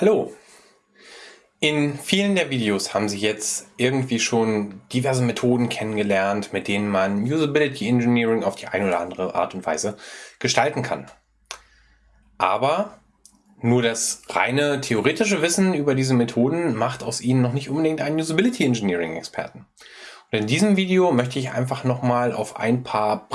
Hallo! In vielen der Videos haben Sie jetzt irgendwie schon diverse Methoden kennengelernt, mit denen man Usability Engineering auf die eine oder andere Art und Weise gestalten kann. Aber nur das reine theoretische Wissen über diese Methoden macht aus Ihnen noch nicht unbedingt einen Usability Engineering Experten. Und in diesem Video möchte ich einfach nochmal auf ein paar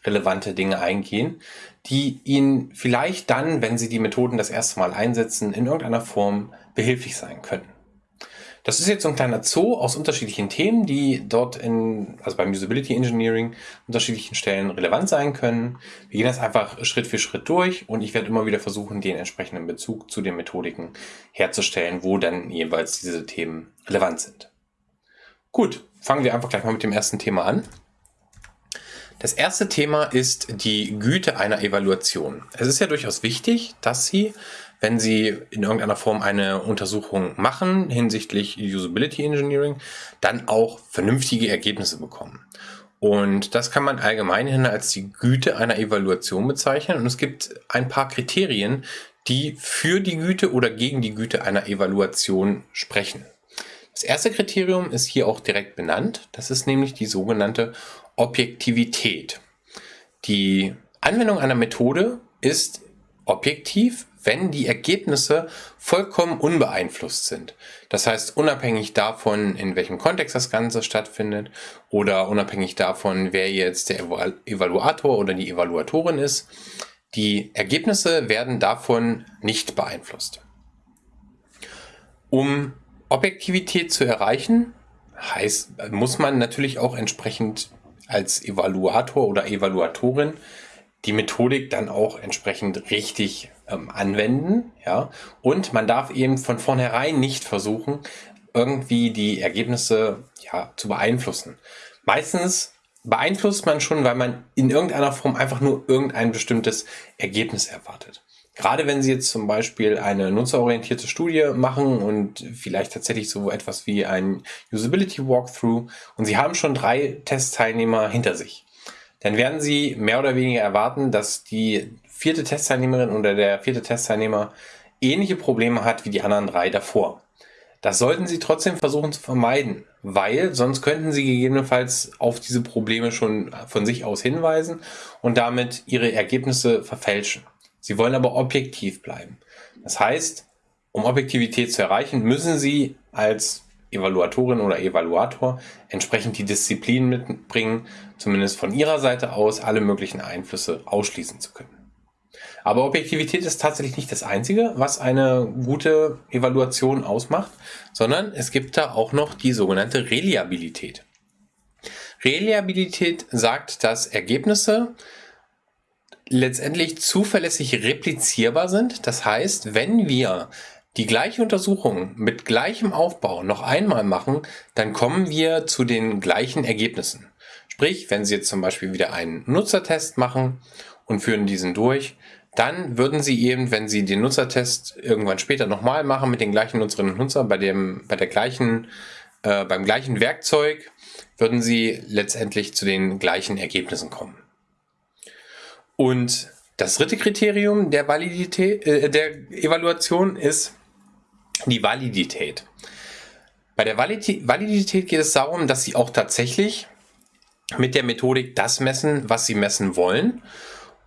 praxisrelevante Dinge eingehen, die Ihnen vielleicht dann, wenn Sie die Methoden das erste Mal einsetzen, in irgendeiner Form behilflich sein können. Das ist jetzt so ein kleiner Zoo aus unterschiedlichen Themen, die dort in, also beim Usability Engineering unterschiedlichen Stellen relevant sein können. Wir gehen das einfach Schritt für Schritt durch und ich werde immer wieder versuchen, den entsprechenden Bezug zu den Methodiken herzustellen, wo dann jeweils diese Themen relevant sind. Gut, fangen wir einfach gleich mal mit dem ersten Thema an. Das erste Thema ist die Güte einer Evaluation. Es ist ja durchaus wichtig, dass Sie, wenn Sie in irgendeiner Form eine Untersuchung machen hinsichtlich Usability Engineering, dann auch vernünftige Ergebnisse bekommen. Und das kann man allgemeinhin als die Güte einer Evaluation bezeichnen. Und es gibt ein paar Kriterien, die für die Güte oder gegen die Güte einer Evaluation sprechen. Das erste Kriterium ist hier auch direkt benannt. Das ist nämlich die sogenannte Objektivität. Die Anwendung einer Methode ist objektiv, wenn die Ergebnisse vollkommen unbeeinflusst sind. Das heißt, unabhängig davon, in welchem Kontext das Ganze stattfindet oder unabhängig davon, wer jetzt der Evaluator oder die Evaluatorin ist, die Ergebnisse werden davon nicht beeinflusst. Um Objektivität zu erreichen, heißt, muss man natürlich auch entsprechend als Evaluator oder Evaluatorin die Methodik dann auch entsprechend richtig ähm, anwenden. Ja? Und man darf eben von vornherein nicht versuchen, irgendwie die Ergebnisse ja, zu beeinflussen. Meistens beeinflusst man schon, weil man in irgendeiner Form einfach nur irgendein bestimmtes Ergebnis erwartet. Gerade wenn Sie jetzt zum Beispiel eine nutzerorientierte Studie machen und vielleicht tatsächlich so etwas wie ein Usability Walkthrough und Sie haben schon drei Testteilnehmer hinter sich, dann werden Sie mehr oder weniger erwarten, dass die vierte Testteilnehmerin oder der vierte Testteilnehmer ähnliche Probleme hat wie die anderen drei davor. Das sollten Sie trotzdem versuchen zu vermeiden, weil sonst könnten Sie gegebenenfalls auf diese Probleme schon von sich aus hinweisen und damit Ihre Ergebnisse verfälschen. Sie wollen aber objektiv bleiben. Das heißt, um Objektivität zu erreichen, müssen Sie als Evaluatorin oder Evaluator entsprechend die Disziplin mitbringen, zumindest von Ihrer Seite aus alle möglichen Einflüsse ausschließen zu können. Aber Objektivität ist tatsächlich nicht das Einzige, was eine gute Evaluation ausmacht, sondern es gibt da auch noch die sogenannte Reliabilität. Reliabilität sagt, dass Ergebnisse letztendlich zuverlässig replizierbar sind. Das heißt, wenn wir die gleiche Untersuchung mit gleichem Aufbau noch einmal machen, dann kommen wir zu den gleichen Ergebnissen. Sprich, wenn Sie jetzt zum Beispiel wieder einen Nutzertest machen und führen diesen durch, dann würden Sie eben, wenn Sie den Nutzertest irgendwann später nochmal machen mit den gleichen Nutzerinnen und Nutzern bei dem, bei der gleichen, äh, beim gleichen Werkzeug, würden Sie letztendlich zu den gleichen Ergebnissen kommen. Und das dritte Kriterium der, Validität, äh, der Evaluation ist die Validität. Bei der Validität geht es darum, dass Sie auch tatsächlich mit der Methodik das messen, was Sie messen wollen.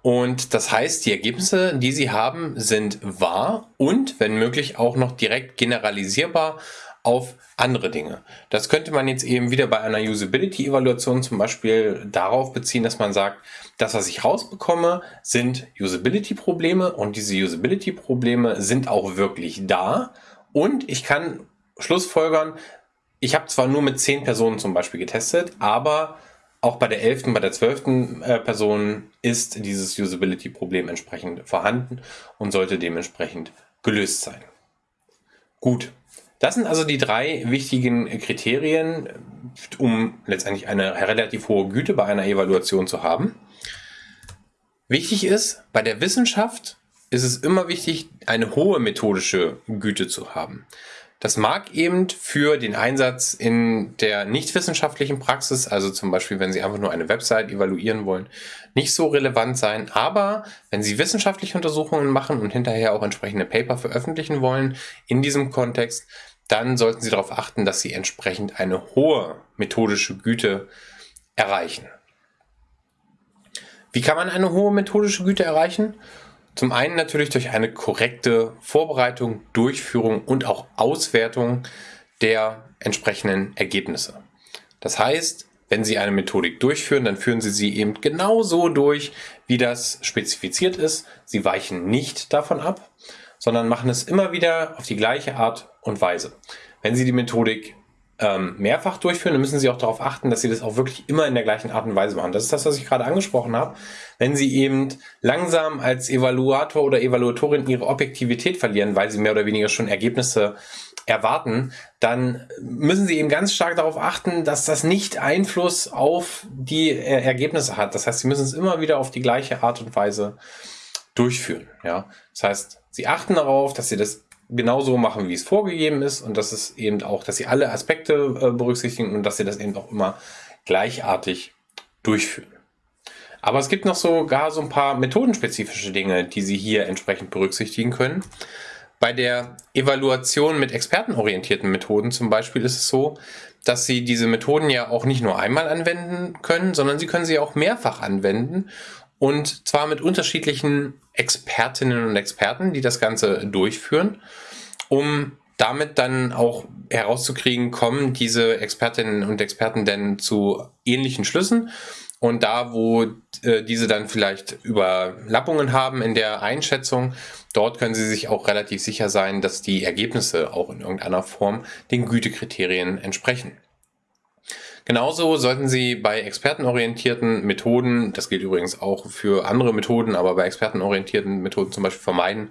Und das heißt, die Ergebnisse, die Sie haben, sind wahr und, wenn möglich, auch noch direkt generalisierbar auf andere Dinge. Das könnte man jetzt eben wieder bei einer Usability-Evaluation zum Beispiel darauf beziehen, dass man sagt, das, was ich rausbekomme, sind Usability-Probleme und diese Usability-Probleme sind auch wirklich da und ich kann Schlussfolgern, ich habe zwar nur mit zehn Personen zum Beispiel getestet, aber auch bei der elften, bei der zwölften äh, Person ist dieses Usability-Problem entsprechend vorhanden und sollte dementsprechend gelöst sein. Gut, das sind also die drei wichtigen Kriterien, um letztendlich eine relativ hohe Güte bei einer Evaluation zu haben. Wichtig ist, bei der Wissenschaft ist es immer wichtig, eine hohe methodische Güte zu haben. Das mag eben für den Einsatz in der nicht wissenschaftlichen Praxis, also zum Beispiel, wenn Sie einfach nur eine Website evaluieren wollen, nicht so relevant sein. Aber wenn Sie wissenschaftliche Untersuchungen machen und hinterher auch entsprechende Paper veröffentlichen wollen in diesem Kontext, dann sollten Sie darauf achten, dass Sie entsprechend eine hohe methodische Güte erreichen. Wie kann man eine hohe methodische Güte erreichen? Zum einen natürlich durch eine korrekte Vorbereitung, Durchführung und auch Auswertung der entsprechenden Ergebnisse. Das heißt, wenn Sie eine Methodik durchführen, dann führen Sie sie eben genauso durch, wie das spezifiziert ist. Sie weichen nicht davon ab, sondern machen es immer wieder auf die gleiche Art und Weise. Wenn Sie die Methodik ähm, mehrfach durchführen, dann müssen Sie auch darauf achten, dass Sie das auch wirklich immer in der gleichen Art und Weise machen. Das ist das, was ich gerade angesprochen habe. Wenn Sie eben langsam als Evaluator oder Evaluatorin Ihre Objektivität verlieren, weil Sie mehr oder weniger schon Ergebnisse erwarten, dann müssen Sie eben ganz stark darauf achten, dass das nicht Einfluss auf die äh, Ergebnisse hat. Das heißt, Sie müssen es immer wieder auf die gleiche Art und Weise durchführen. Ja, das heißt, Sie achten darauf, dass Sie das genauso machen, wie es vorgegeben ist und das ist eben auch, dass sie alle Aspekte äh, berücksichtigen und dass sie das eben auch immer gleichartig durchführen. Aber es gibt noch sogar so ein paar methodenspezifische Dinge, die Sie hier entsprechend berücksichtigen können. Bei der Evaluation mit expertenorientierten Methoden zum Beispiel ist es so, dass Sie diese Methoden ja auch nicht nur einmal anwenden können, sondern Sie können sie auch mehrfach anwenden und zwar mit unterschiedlichen Expertinnen und Experten, die das Ganze durchführen, um damit dann auch herauszukriegen, kommen diese Expertinnen und Experten denn zu ähnlichen Schlüssen und da, wo äh, diese dann vielleicht Überlappungen haben in der Einschätzung, dort können Sie sich auch relativ sicher sein, dass die Ergebnisse auch in irgendeiner Form den Gütekriterien entsprechen. Genauso sollten Sie bei expertenorientierten Methoden, das gilt übrigens auch für andere Methoden, aber bei expertenorientierten Methoden zum Beispiel vermeiden,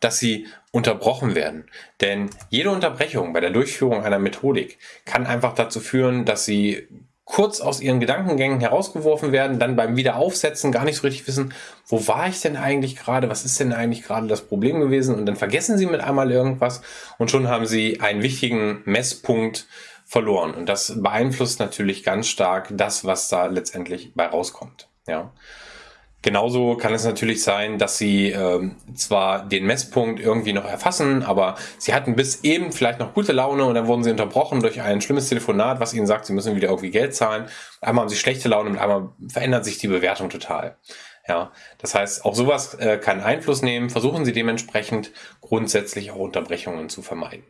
dass sie unterbrochen werden. Denn jede Unterbrechung bei der Durchführung einer Methodik kann einfach dazu führen, dass Sie kurz aus ihren Gedankengängen herausgeworfen werden, dann beim Wiederaufsetzen gar nicht so richtig wissen, wo war ich denn eigentlich gerade, was ist denn eigentlich gerade das Problem gewesen und dann vergessen sie mit einmal irgendwas und schon haben sie einen wichtigen Messpunkt verloren. Und das beeinflusst natürlich ganz stark das, was da letztendlich bei rauskommt. Ja. Genauso kann es natürlich sein, dass Sie ähm, zwar den Messpunkt irgendwie noch erfassen, aber Sie hatten bis eben vielleicht noch gute Laune und dann wurden Sie unterbrochen durch ein schlimmes Telefonat, was Ihnen sagt, Sie müssen wieder irgendwie Geld zahlen. Einmal haben Sie schlechte Laune und einmal verändert sich die Bewertung total. Ja, das heißt, auch sowas äh, kann Einfluss nehmen. Versuchen Sie dementsprechend grundsätzlich auch Unterbrechungen zu vermeiden.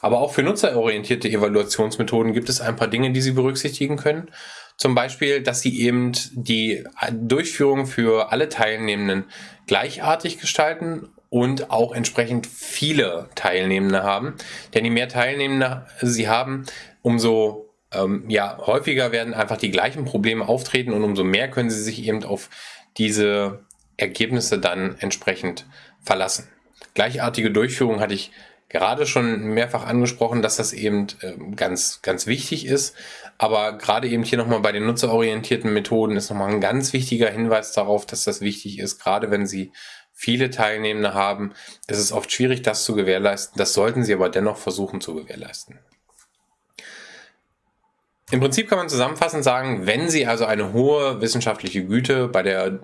Aber auch für nutzerorientierte Evaluationsmethoden gibt es ein paar Dinge, die Sie berücksichtigen können. Zum Beispiel, dass Sie eben die Durchführung für alle Teilnehmenden gleichartig gestalten und auch entsprechend viele Teilnehmende haben. Denn je mehr Teilnehmende Sie haben, umso ähm, ja, häufiger werden einfach die gleichen Probleme auftreten und umso mehr können Sie sich eben auf diese Ergebnisse dann entsprechend verlassen. Gleichartige Durchführung hatte ich gerade schon mehrfach angesprochen, dass das eben ähm, ganz, ganz wichtig ist. Aber gerade eben hier nochmal bei den nutzerorientierten Methoden ist nochmal ein ganz wichtiger Hinweis darauf, dass das wichtig ist, gerade wenn Sie viele Teilnehmende haben, ist es oft schwierig, das zu gewährleisten. Das sollten Sie aber dennoch versuchen zu gewährleisten. Im Prinzip kann man zusammenfassend sagen, wenn Sie also eine hohe wissenschaftliche Güte bei der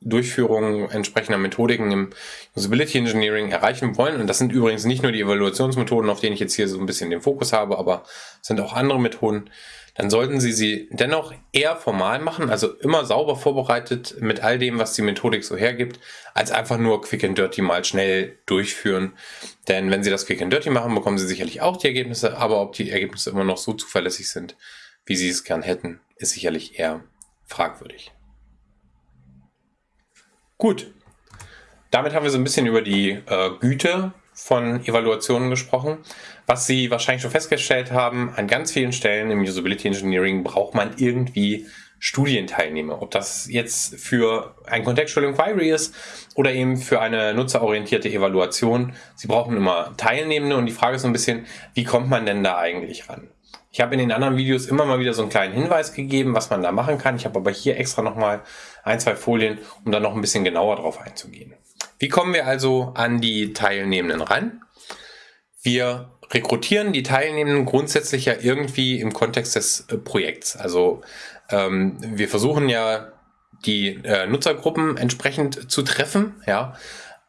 Durchführung entsprechender Methodiken im Usability Engineering erreichen wollen. Und das sind übrigens nicht nur die Evaluationsmethoden, auf denen ich jetzt hier so ein bisschen den Fokus habe, aber sind auch andere Methoden. Dann sollten Sie sie dennoch eher formal machen, also immer sauber vorbereitet mit all dem, was die Methodik so hergibt, als einfach nur Quick and Dirty mal schnell durchführen. Denn wenn Sie das Quick and Dirty machen, bekommen Sie sicherlich auch die Ergebnisse, aber ob die Ergebnisse immer noch so zuverlässig sind, wie Sie es gern hätten, ist sicherlich eher fragwürdig. Gut, damit haben wir so ein bisschen über die äh, Güte von Evaluationen gesprochen. Was Sie wahrscheinlich schon festgestellt haben, an ganz vielen Stellen im Usability Engineering braucht man irgendwie Studienteilnehmer. Ob das jetzt für ein Contextual Inquiry ist oder eben für eine nutzerorientierte Evaluation. Sie brauchen immer Teilnehmende und die Frage ist so ein bisschen, wie kommt man denn da eigentlich ran? Ich habe in den anderen Videos immer mal wieder so einen kleinen Hinweis gegeben, was man da machen kann. Ich habe aber hier extra nochmal ein, zwei Folien, um da noch ein bisschen genauer drauf einzugehen. Wie kommen wir also an die Teilnehmenden ran? Wir rekrutieren die Teilnehmenden grundsätzlich ja irgendwie im Kontext des äh, Projekts. Also ähm, wir versuchen ja die äh, Nutzergruppen entsprechend zu treffen, ja.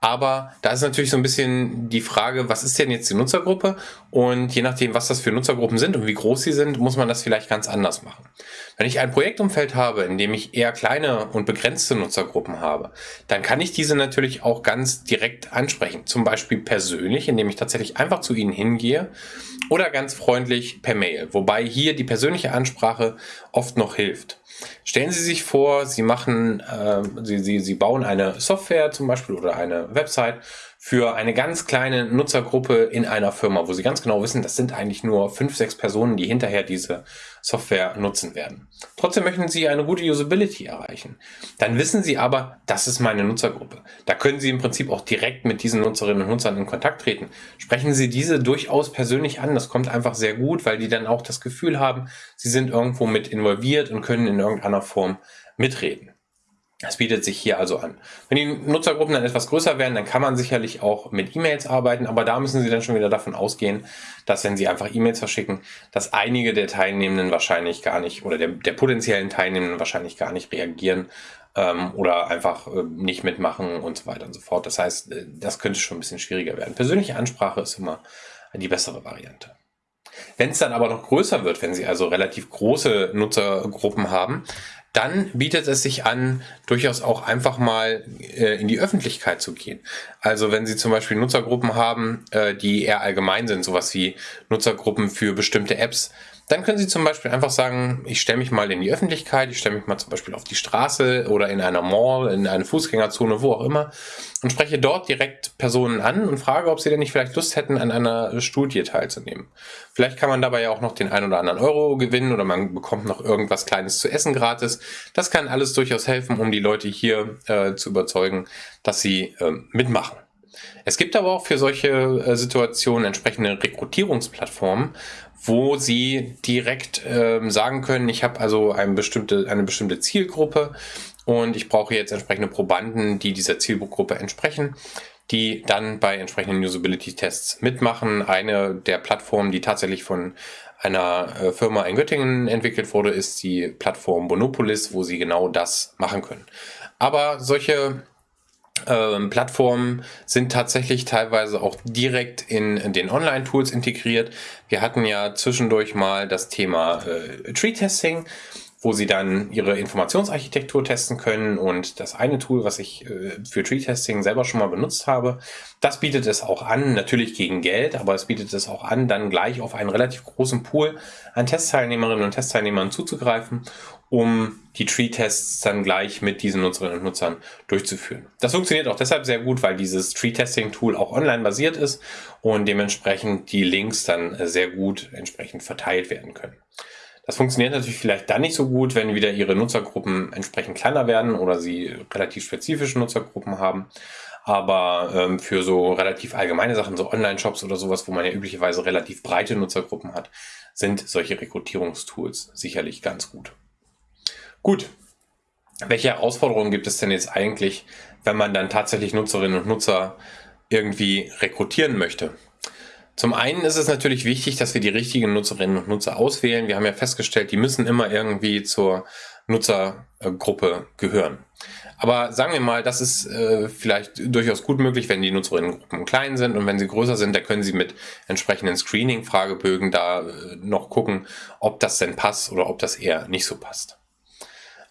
Aber da ist natürlich so ein bisschen die Frage, was ist denn jetzt die Nutzergruppe? Und je nachdem, was das für Nutzergruppen sind und wie groß sie sind, muss man das vielleicht ganz anders machen. Wenn ich ein Projektumfeld habe, in dem ich eher kleine und begrenzte Nutzergruppen habe, dann kann ich diese natürlich auch ganz direkt ansprechen. Zum Beispiel persönlich, indem ich tatsächlich einfach zu ihnen hingehe oder ganz freundlich per Mail. Wobei hier die persönliche Ansprache oft noch hilft. Stellen Sie sich vor, Sie machen, äh, Sie, Sie, Sie bauen eine Software zum Beispiel oder eine Website für eine ganz kleine Nutzergruppe in einer Firma, wo Sie ganz genau wissen, das sind eigentlich nur fünf, sechs Personen, die hinterher diese Software nutzen werden. Trotzdem möchten Sie eine gute Usability erreichen. Dann wissen Sie aber, das ist meine Nutzergruppe. Da können Sie im Prinzip auch direkt mit diesen Nutzerinnen und Nutzern in Kontakt treten. Sprechen Sie diese durchaus persönlich an. Das kommt einfach sehr gut, weil die dann auch das Gefühl haben, sie sind irgendwo mit involviert und können in irgendeiner Form mitreden. Das bietet sich hier also an. Wenn die Nutzergruppen dann etwas größer werden, dann kann man sicherlich auch mit E-Mails arbeiten, aber da müssen Sie dann schon wieder davon ausgehen, dass wenn Sie einfach E-Mails verschicken, dass einige der Teilnehmenden wahrscheinlich gar nicht oder der, der potenziellen Teilnehmenden wahrscheinlich gar nicht reagieren ähm, oder einfach äh, nicht mitmachen und so weiter und so fort. Das heißt, äh, das könnte schon ein bisschen schwieriger werden. Persönliche Ansprache ist immer die bessere Variante. Wenn es dann aber noch größer wird, wenn Sie also relativ große Nutzergruppen haben, dann bietet es sich an, durchaus auch einfach mal äh, in die Öffentlichkeit zu gehen. Also wenn Sie zum Beispiel Nutzergruppen haben, äh, die eher allgemein sind, sowas wie Nutzergruppen für bestimmte Apps, dann können Sie zum Beispiel einfach sagen, ich stelle mich mal in die Öffentlichkeit, ich stelle mich mal zum Beispiel auf die Straße oder in einer Mall, in eine Fußgängerzone, wo auch immer und spreche dort direkt Personen an und frage, ob sie denn nicht vielleicht Lust hätten, an einer Studie teilzunehmen. Vielleicht kann man dabei ja auch noch den ein oder anderen Euro gewinnen oder man bekommt noch irgendwas Kleines zu essen gratis. Das kann alles durchaus helfen, um die Leute hier äh, zu überzeugen, dass sie äh, mitmachen. Es gibt aber auch für solche äh, Situationen entsprechende Rekrutierungsplattformen, wo Sie direkt ähm, sagen können, ich habe also eine bestimmte, eine bestimmte Zielgruppe und ich brauche jetzt entsprechende Probanden, die dieser Zielgruppe entsprechen, die dann bei entsprechenden Usability-Tests mitmachen. Eine der Plattformen, die tatsächlich von einer äh, Firma in Göttingen entwickelt wurde, ist die Plattform Bonopolis, wo Sie genau das machen können. Aber solche ähm, Plattformen sind tatsächlich teilweise auch direkt in, den Online-Tools integriert. Wir hatten ja zwischendurch mal das Thema äh, Tree-Testing wo sie dann ihre Informationsarchitektur testen können. Und das eine Tool, was ich äh, für Tree-Testing selber schon mal benutzt habe, das bietet es auch an, natürlich gegen Geld, aber es bietet es auch an, dann gleich auf einen relativ großen Pool an Testteilnehmerinnen und Testteilnehmern zuzugreifen, um die Tree-Tests dann gleich mit diesen Nutzerinnen und Nutzern durchzuführen. Das funktioniert auch deshalb sehr gut, weil dieses Tree-Testing-Tool auch online basiert ist und dementsprechend die Links dann sehr gut entsprechend verteilt werden können. Das funktioniert natürlich vielleicht dann nicht so gut, wenn wieder Ihre Nutzergruppen entsprechend kleiner werden oder Sie relativ spezifische Nutzergruppen haben. Aber ähm, für so relativ allgemeine Sachen, so Online-Shops oder sowas, wo man ja üblicherweise relativ breite Nutzergruppen hat, sind solche Rekrutierungstools sicherlich ganz gut. Gut. Welche Herausforderungen gibt es denn jetzt eigentlich, wenn man dann tatsächlich Nutzerinnen und Nutzer irgendwie rekrutieren möchte? Zum einen ist es natürlich wichtig, dass wir die richtigen Nutzerinnen und Nutzer auswählen. Wir haben ja festgestellt, die müssen immer irgendwie zur Nutzergruppe gehören. Aber sagen wir mal, das ist äh, vielleicht durchaus gut möglich, wenn die Nutzerinnengruppen klein sind und wenn sie größer sind, da können Sie mit entsprechenden Screening-Fragebögen da äh, noch gucken, ob das denn passt oder ob das eher nicht so passt.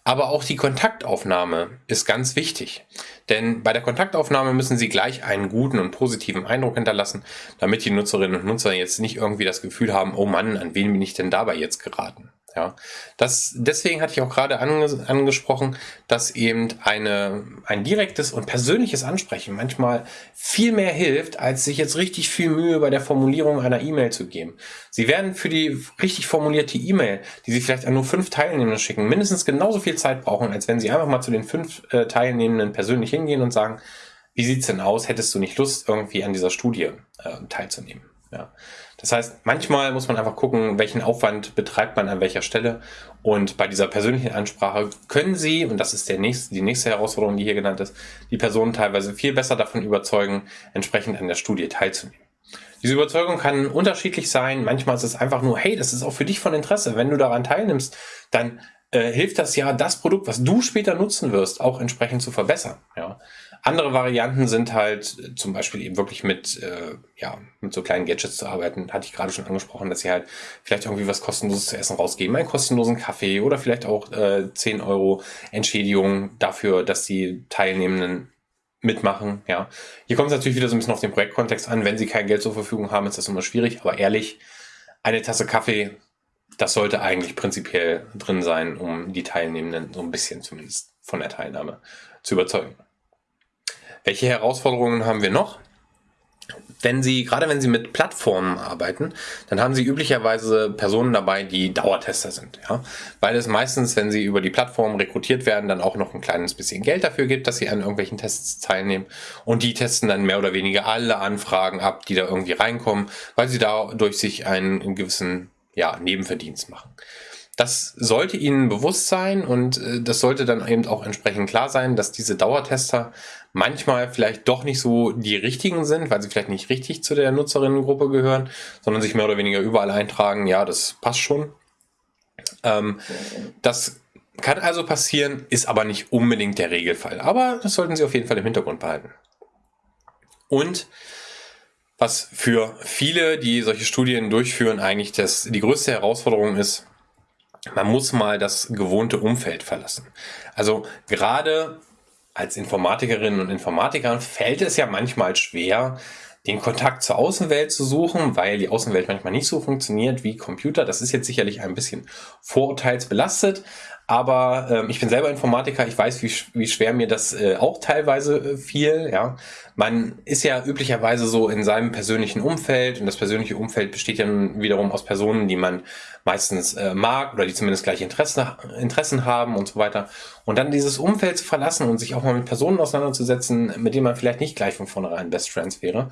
Aber auch die Kontaktaufnahme ist ganz wichtig. Denn bei der Kontaktaufnahme müssen Sie gleich einen guten und positiven Eindruck hinterlassen, damit die Nutzerinnen und Nutzer jetzt nicht irgendwie das Gefühl haben, oh Mann, an wen bin ich denn dabei jetzt geraten? Ja, das, deswegen hatte ich auch gerade ange, angesprochen, dass eben eine, ein direktes und persönliches Ansprechen manchmal viel mehr hilft, als sich jetzt richtig viel Mühe bei der Formulierung einer E-Mail zu geben. Sie werden für die richtig formulierte E-Mail, die Sie vielleicht an nur fünf Teilnehmenden schicken, mindestens genauso viel Zeit brauchen, als wenn Sie einfach mal zu den fünf äh, Teilnehmenden persönlich hingehen und sagen, wie sieht's denn aus? Hättest du nicht Lust, irgendwie an dieser Studie äh, teilzunehmen? Ja. Das heißt, manchmal muss man einfach gucken, welchen Aufwand betreibt man an welcher Stelle. Und bei dieser persönlichen Ansprache können Sie, und das ist der nächste, die nächste Herausforderung, die hier genannt ist, die Personen teilweise viel besser davon überzeugen, entsprechend an der Studie teilzunehmen. Diese Überzeugung kann unterschiedlich sein. Manchmal ist es einfach nur, hey, das ist auch für dich von Interesse. Wenn du daran teilnimmst, dann äh, hilft das ja, das Produkt, was du später nutzen wirst, auch entsprechend zu verbessern. Ja. Andere Varianten sind halt äh, zum Beispiel eben wirklich mit, äh, ja, mit so kleinen Gadgets zu arbeiten. Hatte ich gerade schon angesprochen, dass sie halt vielleicht irgendwie was kostenloses zu essen rausgeben, einen kostenlosen Kaffee oder vielleicht auch äh, 10 Euro Entschädigung dafür, dass die Teilnehmenden mitmachen. Ja, hier kommt es natürlich wieder so ein bisschen auf den Projektkontext an. Wenn sie kein Geld zur Verfügung haben, ist das immer schwierig. Aber ehrlich, eine Tasse Kaffee, das sollte eigentlich prinzipiell drin sein, um die Teilnehmenden so ein bisschen zumindest von der Teilnahme zu überzeugen. Welche Herausforderungen haben wir noch? Wenn Sie, gerade wenn Sie mit Plattformen arbeiten, dann haben Sie üblicherweise Personen dabei, die Dauertester sind, ja. Weil es meistens, wenn Sie über die Plattform rekrutiert werden, dann auch noch ein kleines bisschen Geld dafür gibt, dass Sie an irgendwelchen Tests teilnehmen. Und die testen dann mehr oder weniger alle Anfragen ab, die da irgendwie reinkommen, weil sie dadurch sich einen gewissen, ja, Nebenverdienst machen. Das sollte Ihnen bewusst sein und äh, das sollte dann eben auch entsprechend klar sein, dass diese Dauertester manchmal vielleicht doch nicht so die richtigen sind, weil sie vielleicht nicht richtig zu der Nutzerinnengruppe gehören, sondern sich mehr oder weniger überall eintragen. Ja, das passt schon. Ähm, das kann also passieren, ist aber nicht unbedingt der Regelfall. Aber das sollten Sie auf jeden Fall im Hintergrund behalten. Und was für viele, die solche Studien durchführen, eigentlich das, die größte Herausforderung ist, man muss mal das gewohnte Umfeld verlassen. Also gerade als Informatikerinnen und Informatikern fällt es ja manchmal schwer, den Kontakt zur Außenwelt zu suchen, weil die Außenwelt manchmal nicht so funktioniert wie Computer. Das ist jetzt sicherlich ein bisschen vorurteilsbelastet, aber ähm, ich bin selber Informatiker, ich weiß, wie, wie schwer mir das äh, auch teilweise äh, fiel. Ja, Man ist ja üblicherweise so in seinem persönlichen Umfeld und das persönliche Umfeld besteht ja wiederum aus Personen, die man meistens äh, mag oder die zumindest gleiche Interessen, Interessen haben und so weiter. Und dann dieses Umfeld zu verlassen und sich auch mal mit Personen auseinanderzusetzen, mit denen man vielleicht nicht gleich von vornherein Best Friends wäre,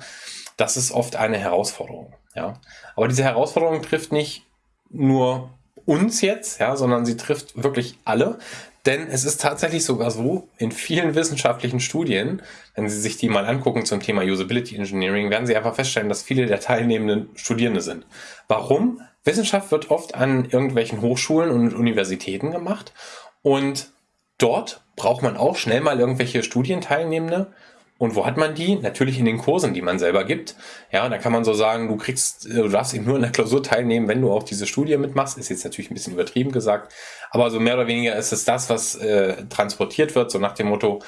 das ist oft eine Herausforderung. Ja, Aber diese Herausforderung trifft nicht nur uns jetzt, ja, sondern sie trifft wirklich alle. Denn es ist tatsächlich sogar so, in vielen wissenschaftlichen Studien, wenn Sie sich die mal angucken zum Thema Usability Engineering, werden Sie einfach feststellen, dass viele der Teilnehmenden Studierende sind. Warum? Wissenschaft wird oft an irgendwelchen Hochschulen und Universitäten gemacht und dort braucht man auch schnell mal irgendwelche Studienteilnehmende und wo hat man die? Natürlich in den Kursen, die man selber gibt. Ja, da kann man so sagen, du kriegst, äh, du darfst eben nur in der Klausur teilnehmen, wenn du auch diese Studie mitmachst. Ist jetzt natürlich ein bisschen übertrieben gesagt. Aber so mehr oder weniger ist es das, was äh, transportiert wird, so nach dem Motto,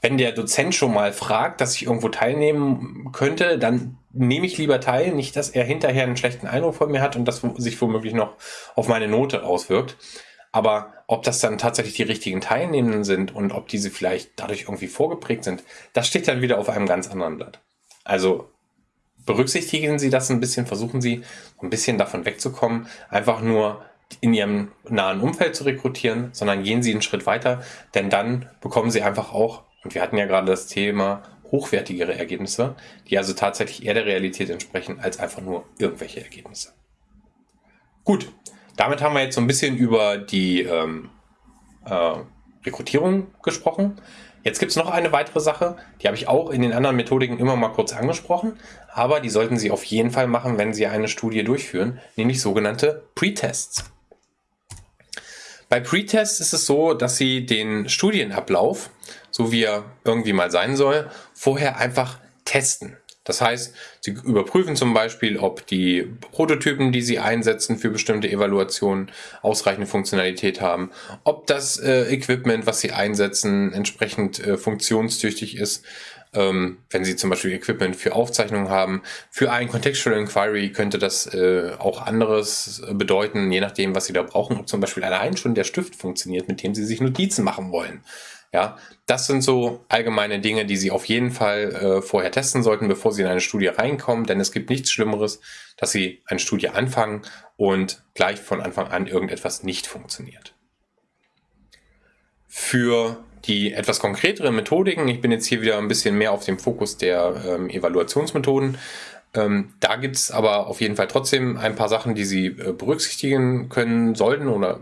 wenn der Dozent schon mal fragt, dass ich irgendwo teilnehmen könnte, dann nehme ich lieber teil, nicht, dass er hinterher einen schlechten Eindruck von mir hat und das sich womöglich noch auf meine Note auswirkt. Aber ob das dann tatsächlich die richtigen Teilnehmenden sind und ob diese vielleicht dadurch irgendwie vorgeprägt sind, das steht dann wieder auf einem ganz anderen Blatt. Also berücksichtigen Sie das ein bisschen, versuchen Sie ein bisschen davon wegzukommen, einfach nur in Ihrem nahen Umfeld zu rekrutieren, sondern gehen Sie einen Schritt weiter, denn dann bekommen Sie einfach auch, und wir hatten ja gerade das Thema hochwertigere Ergebnisse, die also tatsächlich eher der Realität entsprechen, als einfach nur irgendwelche Ergebnisse. Gut, damit haben wir jetzt so ein bisschen über die ähm, äh, Rekrutierung gesprochen. Jetzt gibt es noch eine weitere Sache, die habe ich auch in den anderen Methodiken immer mal kurz angesprochen, aber die sollten Sie auf jeden Fall machen, wenn Sie eine Studie durchführen, nämlich sogenannte Pre-Tests. Bei Pre-Tests ist es so, dass Sie den Studienablauf, so wie er irgendwie mal sein soll, vorher einfach testen. Das heißt, Sie überprüfen zum Beispiel, ob die Prototypen, die Sie einsetzen für bestimmte Evaluationen, ausreichende Funktionalität haben, ob das äh, Equipment, was Sie einsetzen, entsprechend äh, funktionstüchtig ist. Ähm, wenn Sie zum Beispiel Equipment für Aufzeichnungen haben. Für ein Contextual Inquiry könnte das äh, auch anderes bedeuten, je nachdem, was Sie da brauchen. Ob zum Beispiel allein schon der Stift funktioniert, mit dem Sie sich Notizen machen wollen. Ja, das sind so allgemeine Dinge, die Sie auf jeden Fall äh, vorher testen sollten, bevor Sie in eine Studie reinkommen, denn es gibt nichts Schlimmeres, dass Sie eine Studie anfangen und gleich von Anfang an irgendetwas nicht funktioniert. Für die etwas konkreteren Methodiken, ich bin jetzt hier wieder ein bisschen mehr auf dem Fokus der ähm, Evaluationsmethoden, ähm, da gibt es aber auf jeden Fall trotzdem ein paar Sachen, die Sie äh, berücksichtigen können sollten oder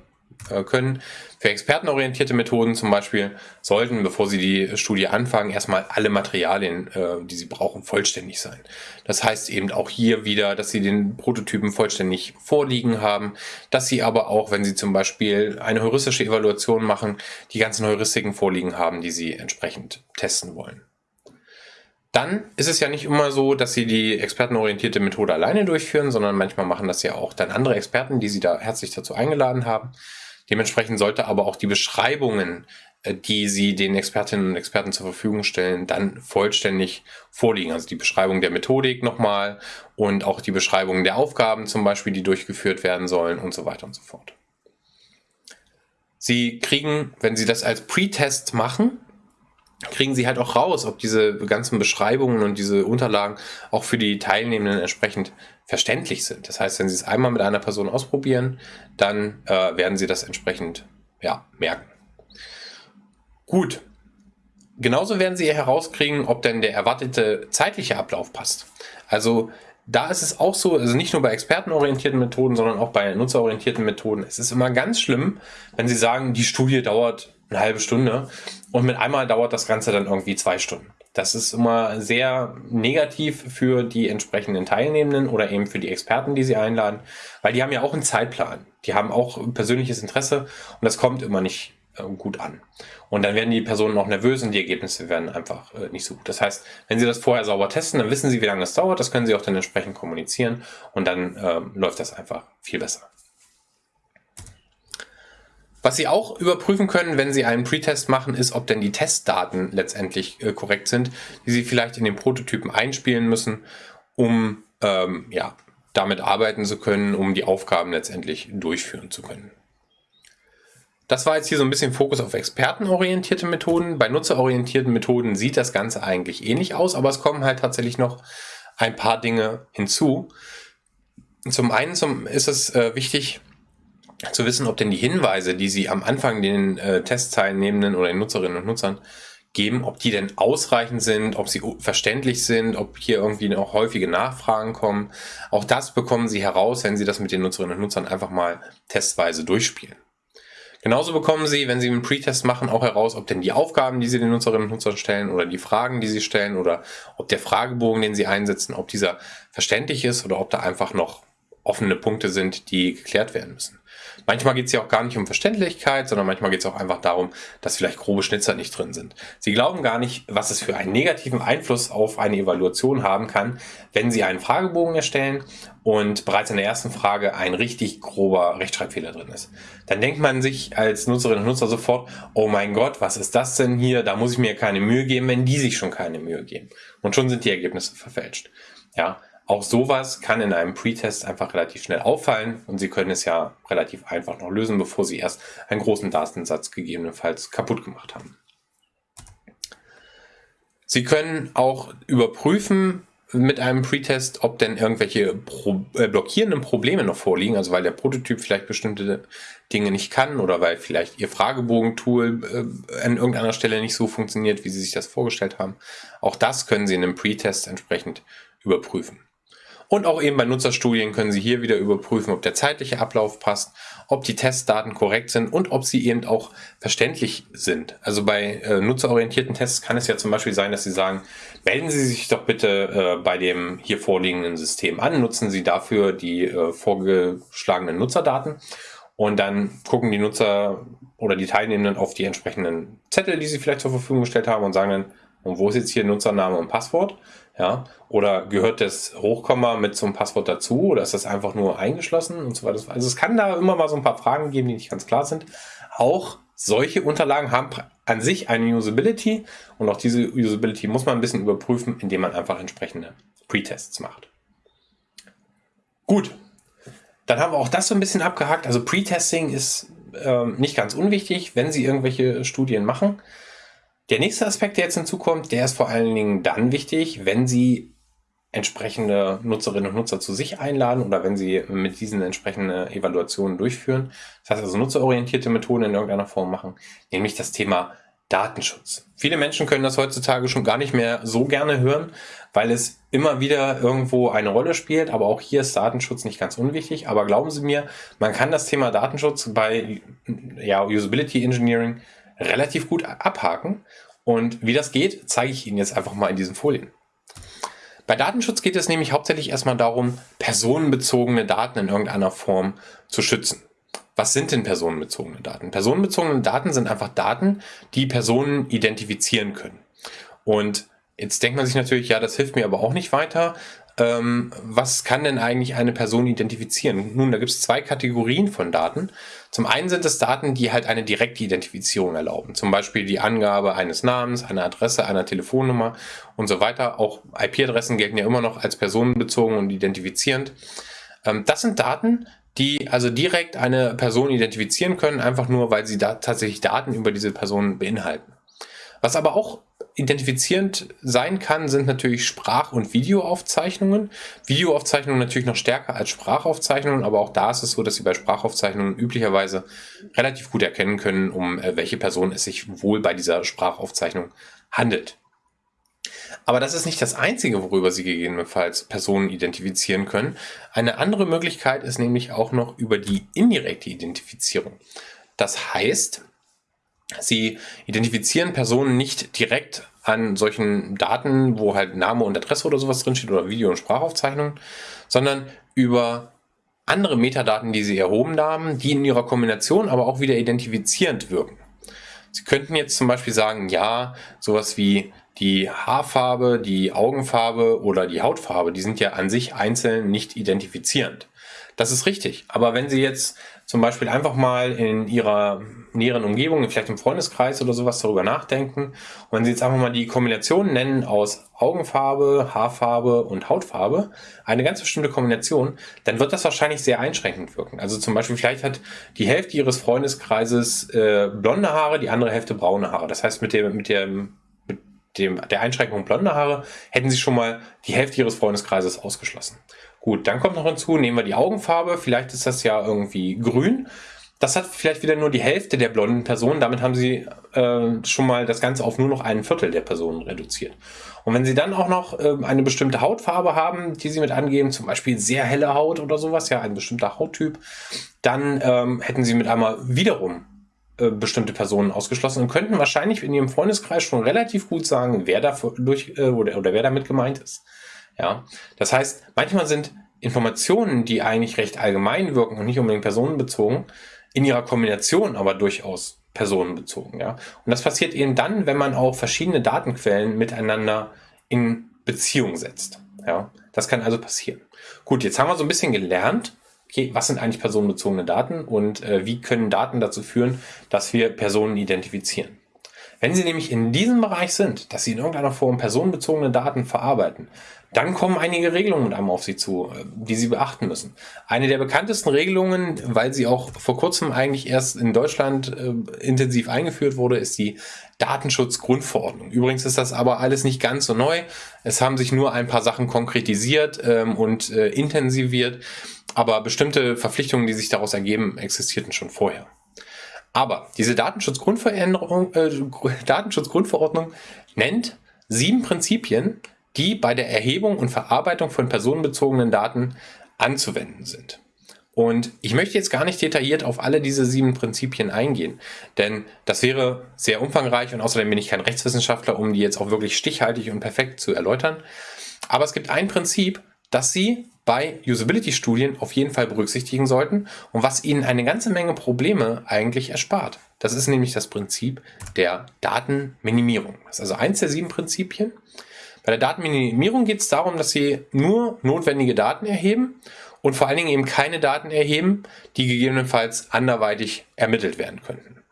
können. Für expertenorientierte Methoden zum Beispiel sollten, bevor Sie die Studie anfangen, erstmal alle Materialien, äh, die Sie brauchen, vollständig sein. Das heißt eben auch hier wieder, dass Sie den Prototypen vollständig vorliegen haben, dass Sie aber auch, wenn Sie zum Beispiel eine heuristische Evaluation machen, die ganzen Heuristiken vorliegen haben, die Sie entsprechend testen wollen. Dann ist es ja nicht immer so, dass Sie die expertenorientierte Methode alleine durchführen, sondern manchmal machen das ja auch dann andere Experten, die Sie da herzlich dazu eingeladen haben. Dementsprechend sollte aber auch die Beschreibungen, äh, die Sie den Expertinnen und Experten zur Verfügung stellen, dann vollständig vorliegen. Also die Beschreibung der Methodik nochmal und auch die Beschreibung der Aufgaben zum Beispiel, die durchgeführt werden sollen und so weiter und so fort. Sie kriegen, wenn Sie das als Pre-Test machen, kriegen sie halt auch raus, ob diese ganzen Beschreibungen und diese Unterlagen auch für die Teilnehmenden entsprechend verständlich sind. Das heißt, wenn sie es einmal mit einer Person ausprobieren, dann äh, werden sie das entsprechend ja, merken. Gut. Genauso werden sie herauskriegen, ob denn der erwartete zeitliche Ablauf passt. Also da ist es auch so, also nicht nur bei expertenorientierten Methoden, sondern auch bei nutzerorientierten Methoden. Es ist immer ganz schlimm, wenn sie sagen, die Studie dauert eine halbe Stunde und mit einmal dauert das Ganze dann irgendwie zwei Stunden. Das ist immer sehr negativ für die entsprechenden Teilnehmenden oder eben für die Experten, die sie einladen, weil die haben ja auch einen Zeitplan. Die haben auch persönliches Interesse und das kommt immer nicht äh, gut an. Und dann werden die Personen auch nervös und die Ergebnisse werden einfach äh, nicht so gut. Das heißt, wenn sie das vorher sauber testen, dann wissen sie, wie lange das dauert. Das können sie auch dann entsprechend kommunizieren und dann ähm, läuft das einfach viel besser. Was Sie auch überprüfen können, wenn Sie einen Pretest machen, ist, ob denn die Testdaten letztendlich äh, korrekt sind, die Sie vielleicht in den Prototypen einspielen müssen, um ähm, ja, damit arbeiten zu können, um die Aufgaben letztendlich durchführen zu können. Das war jetzt hier so ein bisschen Fokus auf expertenorientierte Methoden. Bei nutzerorientierten Methoden sieht das Ganze eigentlich ähnlich aus, aber es kommen halt tatsächlich noch ein paar Dinge hinzu. Zum einen ist es äh, wichtig, zu wissen, ob denn die Hinweise, die Sie am Anfang den äh, Testteilnehmenden oder den Nutzerinnen und Nutzern geben, ob die denn ausreichend sind, ob sie verständlich sind, ob hier irgendwie noch häufige Nachfragen kommen. Auch das bekommen Sie heraus, wenn Sie das mit den Nutzerinnen und Nutzern einfach mal testweise durchspielen. Genauso bekommen Sie, wenn Sie einen Pre-Test machen, auch heraus, ob denn die Aufgaben, die Sie den Nutzerinnen und Nutzern stellen oder die Fragen, die Sie stellen oder ob der Fragebogen, den Sie einsetzen, ob dieser verständlich ist oder ob da einfach noch offene Punkte sind, die geklärt werden müssen. Manchmal geht es ja auch gar nicht um Verständlichkeit, sondern manchmal geht es auch einfach darum, dass vielleicht grobe Schnitzer nicht drin sind. Sie glauben gar nicht, was es für einen negativen Einfluss auf eine Evaluation haben kann, wenn Sie einen Fragebogen erstellen und bereits in der ersten Frage ein richtig grober Rechtschreibfehler drin ist. Dann denkt man sich als Nutzerinnen und Nutzer sofort, oh mein Gott, was ist das denn hier? Da muss ich mir keine Mühe geben, wenn die sich schon keine Mühe geben. Und schon sind die Ergebnisse verfälscht. Ja, auch sowas kann in einem Pre-Test einfach relativ schnell auffallen und Sie können es ja relativ einfach noch lösen, bevor Sie erst einen großen Datensatz gegebenenfalls kaputt gemacht haben. Sie können auch überprüfen mit einem Pre-Test, ob denn irgendwelche Pro äh, blockierenden Probleme noch vorliegen, also weil der Prototyp vielleicht bestimmte Dinge nicht kann oder weil vielleicht Ihr Fragebogen-Tool äh, an irgendeiner Stelle nicht so funktioniert, wie Sie sich das vorgestellt haben. Auch das können Sie in einem Pre-Test entsprechend überprüfen. Und auch eben bei Nutzerstudien können Sie hier wieder überprüfen, ob der zeitliche Ablauf passt, ob die Testdaten korrekt sind und ob sie eben auch verständlich sind. Also bei äh, nutzerorientierten Tests kann es ja zum Beispiel sein, dass Sie sagen, melden Sie sich doch bitte äh, bei dem hier vorliegenden System an, nutzen Sie dafür die äh, vorgeschlagenen Nutzerdaten und dann gucken die Nutzer oder die Teilnehmenden auf die entsprechenden Zettel, die sie vielleicht zur Verfügung gestellt haben und sagen dann, und wo ist jetzt hier Nutzername und Passwort? Ja, oder gehört das Hochkomma mit zum Passwort dazu oder ist das einfach nur eingeschlossen und so weiter. Also es kann da immer mal so ein paar Fragen geben, die nicht ganz klar sind. Auch solche Unterlagen haben an sich eine Usability und auch diese Usability muss man ein bisschen überprüfen, indem man einfach entsprechende Pre-Tests macht. Gut, dann haben wir auch das so ein bisschen abgehakt. Also Pre-Testing ist äh, nicht ganz unwichtig, wenn Sie irgendwelche Studien machen. Der nächste Aspekt, der jetzt hinzukommt, der ist vor allen Dingen dann wichtig, wenn Sie entsprechende Nutzerinnen und Nutzer zu sich einladen oder wenn Sie mit diesen entsprechende Evaluationen durchführen. Das heißt also nutzerorientierte Methoden in irgendeiner Form machen, nämlich das Thema Datenschutz. Viele Menschen können das heutzutage schon gar nicht mehr so gerne hören, weil es immer wieder irgendwo eine Rolle spielt. Aber auch hier ist Datenschutz nicht ganz unwichtig. Aber glauben Sie mir, man kann das Thema Datenschutz bei ja, Usability Engineering relativ gut abhaken. Und wie das geht, zeige ich Ihnen jetzt einfach mal in diesen Folien. Bei Datenschutz geht es nämlich hauptsächlich erstmal darum, personenbezogene Daten in irgendeiner Form zu schützen. Was sind denn personenbezogene Daten? Personenbezogene Daten sind einfach Daten, die Personen identifizieren können. Und jetzt denkt man sich natürlich, ja, das hilft mir aber auch nicht weiter. Ähm, was kann denn eigentlich eine Person identifizieren? Nun, da gibt es zwei Kategorien von Daten. Zum einen sind es Daten, die halt eine direkte Identifizierung erlauben. Zum Beispiel die Angabe eines Namens, einer Adresse, einer Telefonnummer und so weiter. Auch IP-Adressen gelten ja immer noch als personenbezogen und identifizierend. Ähm, das sind Daten, die also direkt eine Person identifizieren können, einfach nur, weil sie da tatsächlich Daten über diese Person beinhalten. Was aber auch identifizierend sein kann, sind natürlich Sprach- und Videoaufzeichnungen. Videoaufzeichnungen natürlich noch stärker als Sprachaufzeichnungen, aber auch da ist es so, dass Sie bei Sprachaufzeichnungen üblicherweise relativ gut erkennen können, um äh, welche Person es sich wohl bei dieser Sprachaufzeichnung handelt. Aber das ist nicht das Einzige, worüber Sie gegebenenfalls Personen identifizieren können. Eine andere Möglichkeit ist nämlich auch noch über die indirekte Identifizierung. Das heißt, Sie identifizieren Personen nicht direkt an solchen Daten, wo halt Name und Adresse oder sowas drinsteht oder Video- und Sprachaufzeichnungen, sondern über andere Metadaten, die Sie erhoben haben, die in ihrer Kombination aber auch wieder identifizierend wirken. Sie könnten jetzt zum Beispiel sagen, ja, sowas wie die Haarfarbe, die Augenfarbe oder die Hautfarbe, die sind ja an sich einzeln nicht identifizierend. Das ist richtig. Aber wenn Sie jetzt zum Beispiel einfach mal in Ihrer näheren Umgebung, vielleicht im Freundeskreis oder sowas darüber nachdenken und wenn Sie jetzt einfach mal die Kombination nennen aus Augenfarbe, Haarfarbe und Hautfarbe, eine ganz bestimmte Kombination, dann wird das wahrscheinlich sehr einschränkend wirken. Also zum Beispiel vielleicht hat die Hälfte Ihres Freundeskreises äh, blonde Haare, die andere Hälfte braune Haare. Das heißt, mit dem, mit dem dem, der Einschränkung blonde Haare hätten sie schon mal die Hälfte ihres Freundeskreises ausgeschlossen. Gut, dann kommt noch hinzu, nehmen wir die Augenfarbe, vielleicht ist das ja irgendwie grün. Das hat vielleicht wieder nur die Hälfte der blonden Personen, damit haben sie äh, schon mal das Ganze auf nur noch ein Viertel der Personen reduziert. Und wenn sie dann auch noch äh, eine bestimmte Hautfarbe haben, die sie mit angeben, zum Beispiel sehr helle Haut oder sowas, ja, ein bestimmter Hauttyp, dann ähm, hätten sie mit einmal wiederum äh, bestimmte Personen ausgeschlossen und könnten wahrscheinlich in ihrem Freundeskreis schon relativ gut sagen, wer da durch äh, oder, oder wer damit gemeint ist. Ja, das heißt, manchmal sind Informationen, die eigentlich recht allgemein wirken und nicht unbedingt personenbezogen, in ihrer Kombination aber durchaus personenbezogen. Ja, und das passiert eben dann, wenn man auch verschiedene Datenquellen miteinander in Beziehung setzt. Ja, das kann also passieren. Gut, jetzt haben wir so ein bisschen gelernt, okay, was sind eigentlich personenbezogene Daten und äh, wie können Daten dazu führen, dass wir Personen identifizieren. Wenn Sie nämlich in diesem Bereich sind, dass Sie in irgendeiner Form personenbezogene Daten verarbeiten, dann kommen einige Regelungen mit auf Sie zu, äh, die Sie beachten müssen. Eine der bekanntesten Regelungen, weil sie auch vor kurzem eigentlich erst in Deutschland äh, intensiv eingeführt wurde, ist die Datenschutzgrundverordnung. Übrigens ist das aber alles nicht ganz so neu. Es haben sich nur ein paar Sachen konkretisiert ähm, und äh, intensiviert, aber bestimmte Verpflichtungen, die sich daraus ergeben, existierten schon vorher. Aber diese Datenschutzgrundveränderung, äh, Datenschutzgrundverordnung nennt sieben Prinzipien, die bei der Erhebung und Verarbeitung von personenbezogenen Daten anzuwenden sind. Und ich möchte jetzt gar nicht detailliert auf alle diese sieben Prinzipien eingehen, denn das wäre sehr umfangreich und außerdem bin ich kein Rechtswissenschaftler, um die jetzt auch wirklich stichhaltig und perfekt zu erläutern. Aber es gibt ein Prinzip, das Sie bei Usability-Studien auf jeden Fall berücksichtigen sollten und was Ihnen eine ganze Menge Probleme eigentlich erspart. Das ist nämlich das Prinzip der Datenminimierung. Das ist also eins der sieben Prinzipien. Bei der Datenminimierung geht es darum, dass Sie nur notwendige Daten erheben und vor allen Dingen eben keine Daten erheben, die gegebenenfalls anderweitig ermittelt werden könnten.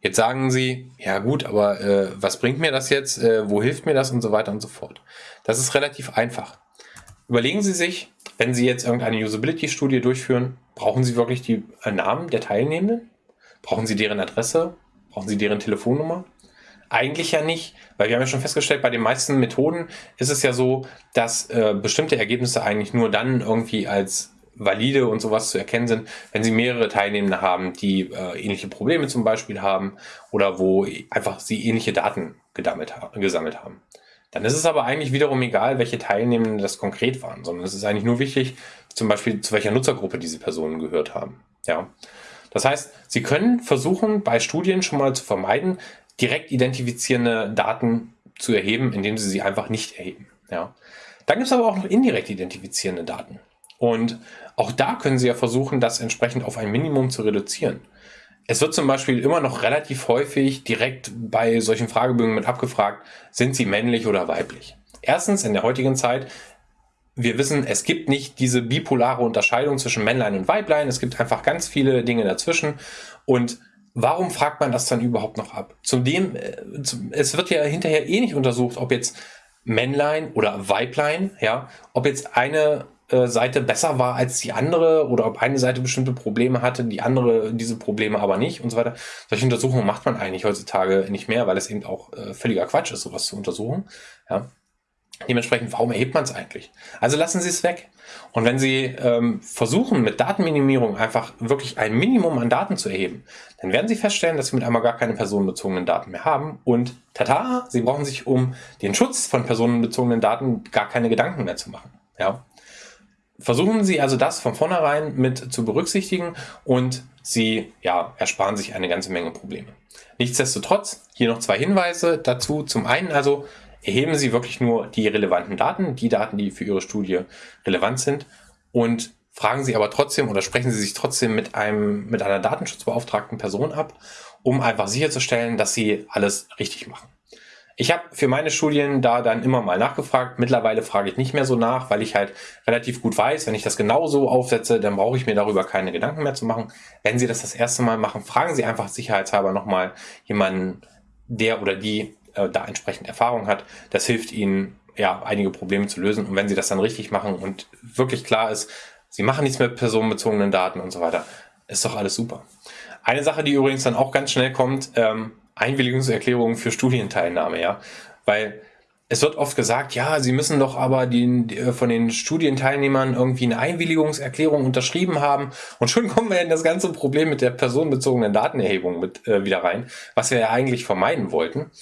Jetzt sagen Sie, ja gut, aber äh, was bringt mir das jetzt, äh, wo hilft mir das und so weiter und so fort. Das ist relativ einfach. Überlegen Sie sich, wenn Sie jetzt irgendeine Usability-Studie durchführen, brauchen Sie wirklich die äh, Namen der Teilnehmenden? Brauchen Sie deren Adresse? Brauchen Sie deren Telefonnummer? Eigentlich ja nicht, weil wir haben ja schon festgestellt, bei den meisten Methoden ist es ja so, dass äh, bestimmte Ergebnisse eigentlich nur dann irgendwie als valide und sowas zu erkennen sind, wenn Sie mehrere Teilnehmende haben, die äh, ähnliche Probleme zum Beispiel haben oder wo einfach Sie ähnliche Daten gesammelt haben. Dann ist es aber eigentlich wiederum egal, welche Teilnehmenden das konkret waren, sondern es ist eigentlich nur wichtig, zum Beispiel zu welcher Nutzergruppe diese Personen gehört haben. Ja. Das heißt, Sie können versuchen, bei Studien schon mal zu vermeiden, direkt identifizierende Daten zu erheben, indem Sie sie einfach nicht erheben. Ja. Dann gibt es aber auch noch indirekt identifizierende Daten. Und auch da können Sie ja versuchen, das entsprechend auf ein Minimum zu reduzieren. Es wird zum Beispiel immer noch relativ häufig direkt bei solchen Fragebögen mit abgefragt, sind Sie männlich oder weiblich? Erstens, in der heutigen Zeit, wir wissen, es gibt nicht diese bipolare Unterscheidung zwischen Männlein und Weiblein. Es gibt einfach ganz viele Dinge dazwischen. Und warum fragt man das dann überhaupt noch ab? Zudem, äh, es wird ja hinterher eh nicht untersucht, ob jetzt Männlein oder Weiblein, ja, ob jetzt eine äh, Seite besser war als die andere oder ob eine Seite bestimmte Probleme hatte, die andere diese Probleme aber nicht und so weiter. Solche Untersuchungen macht man eigentlich heutzutage nicht mehr, weil es eben auch äh, völliger Quatsch ist, sowas zu untersuchen. Ja. Dementsprechend, warum erhebt man es eigentlich? Also lassen Sie es weg. Und wenn Sie ähm, versuchen, mit Datenminimierung einfach wirklich ein Minimum an Daten zu erheben, dann werden Sie feststellen, dass Sie mit einmal gar keine personenbezogenen Daten mehr haben. Und tata, Sie brauchen sich um den Schutz von personenbezogenen Daten gar keine Gedanken mehr zu machen. Ja? Versuchen Sie also das von vornherein mit zu berücksichtigen und Sie ja, ersparen sich eine ganze Menge Probleme. Nichtsdestotrotz, hier noch zwei Hinweise dazu. Zum einen also, erheben Sie wirklich nur die relevanten Daten, die Daten, die für Ihre Studie relevant sind und fragen Sie aber trotzdem oder sprechen Sie sich trotzdem mit einem, mit einer datenschutzbeauftragten Person ab, um einfach sicherzustellen, dass Sie alles richtig machen. Ich habe für meine Studien da dann immer mal nachgefragt. Mittlerweile frage ich nicht mehr so nach, weil ich halt relativ gut weiß, wenn ich das genau so aufsetze, dann brauche ich mir darüber keine Gedanken mehr zu machen. Wenn Sie das das erste Mal machen, fragen Sie einfach sicherheitshalber nochmal jemanden, der oder die äh, da entsprechend Erfahrung hat. Das hilft ihnen, ja, einige Probleme zu lösen. Und wenn sie das dann richtig machen und wirklich klar ist, sie machen nichts mit personenbezogenen Daten und so weiter, ist doch alles super. Eine Sache, die übrigens dann auch ganz schnell kommt, ähm, Einwilligungserklärungen für Studienteilnahme, ja. Weil es wird oft gesagt, ja, Sie müssen doch aber die, die, äh, von den Studienteilnehmern irgendwie eine Einwilligungserklärung unterschrieben haben. Und schon kommen wir in das ganze Problem mit der personenbezogenen Datenerhebung mit äh, wieder rein, was wir ja eigentlich vermeiden wollten.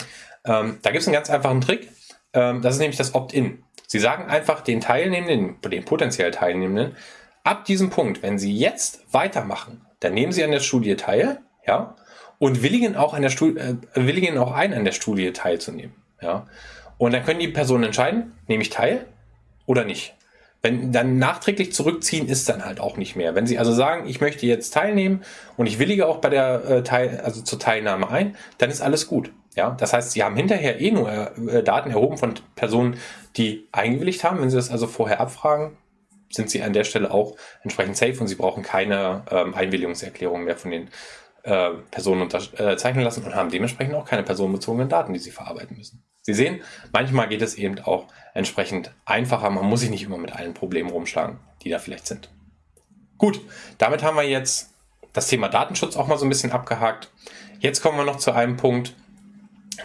Ähm, da gibt es einen ganz einfachen Trick. Ähm, das ist nämlich das Opt-in. Sie sagen einfach den Teilnehmenden, den potenziell Teilnehmenden, ab diesem Punkt, wenn Sie jetzt weitermachen, dann nehmen Sie an der Studie teil, ja, und willigen auch an der äh, willigen auch ein, an der Studie teilzunehmen, ja. Und dann können die Personen entscheiden, nehme ich teil oder nicht. Wenn dann nachträglich zurückziehen, ist dann halt auch nicht mehr. Wenn Sie also sagen, ich möchte jetzt teilnehmen und ich willige auch bei der äh, Teil, also zur Teilnahme ein, dann ist alles gut. Ja, das heißt, Sie haben hinterher eh nur äh, Daten erhoben von Personen, die eingewilligt haben. Wenn Sie das also vorher abfragen, sind Sie an der Stelle auch entsprechend safe und Sie brauchen keine ähm, Einwilligungserklärung mehr von den äh, Personen unterzeichnen äh, lassen und haben dementsprechend auch keine personenbezogenen Daten, die Sie verarbeiten müssen. Sie sehen, manchmal geht es eben auch entsprechend einfacher. Man muss sich nicht immer mit allen Problemen rumschlagen, die da vielleicht sind. Gut, damit haben wir jetzt das Thema Datenschutz auch mal so ein bisschen abgehakt. Jetzt kommen wir noch zu einem Punkt,